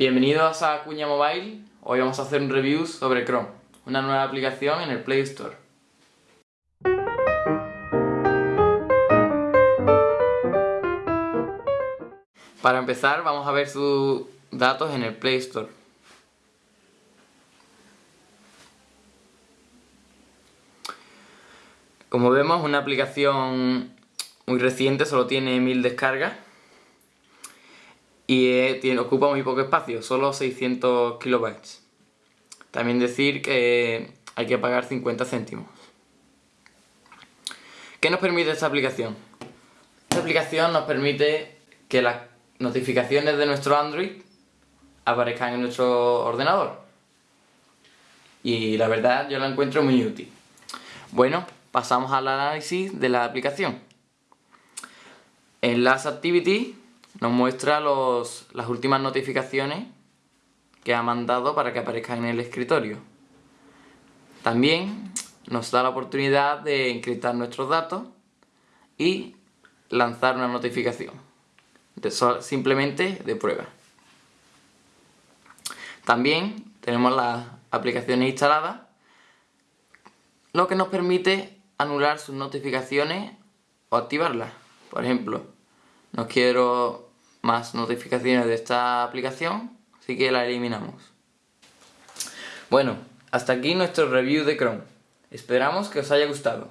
Bienvenidos a Cuña Mobile, hoy vamos a hacer un review sobre Chrome, una nueva aplicación en el Play Store. Para empezar vamos a ver sus datos en el Play Store. Como vemos una aplicación muy reciente, solo tiene 1000 descargas y eh, tiene, ocupa muy poco espacio, solo 600 kilobytes. También decir que hay que pagar 50 céntimos. ¿Qué nos permite esta aplicación? Esta aplicación nos permite que las notificaciones de nuestro Android aparezcan en nuestro ordenador. Y la verdad yo la encuentro muy útil. Bueno, pasamos al análisis de la aplicación. En Last Activity nos muestra los, las últimas notificaciones que ha mandado para que aparezcan en el escritorio. También nos da la oportunidad de encriptar nuestros datos y lanzar una notificación, simplemente de prueba. También tenemos las aplicaciones instaladas, lo que nos permite anular sus notificaciones o activarlas. Por ejemplo, no quiero más notificaciones de esta aplicación, así que la eliminamos. Bueno, hasta aquí nuestro review de Chrome. Esperamos que os haya gustado.